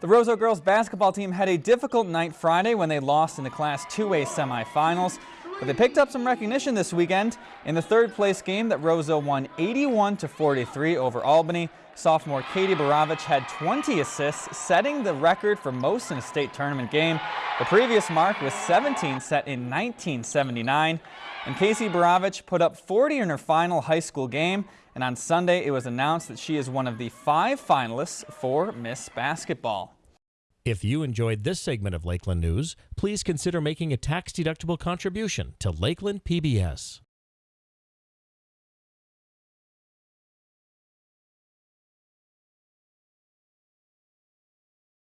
The Roseau girls basketball team had a difficult night Friday when they lost in the Class 2A semifinals, but they picked up some recognition this weekend. In the third place game that Roseau won 81 to 43 over Albany, sophomore Katie Baravich had 20 assists, setting the record for most in a state tournament game. The previous mark was 17 set in 1979. And Casey Baravich put up 40 in her final high school game, and on Sunday it was announced that she is one of the five finalists for Miss Basketball. If you enjoyed this segment of Lakeland News, please consider making a tax-deductible contribution to Lakeland PBS.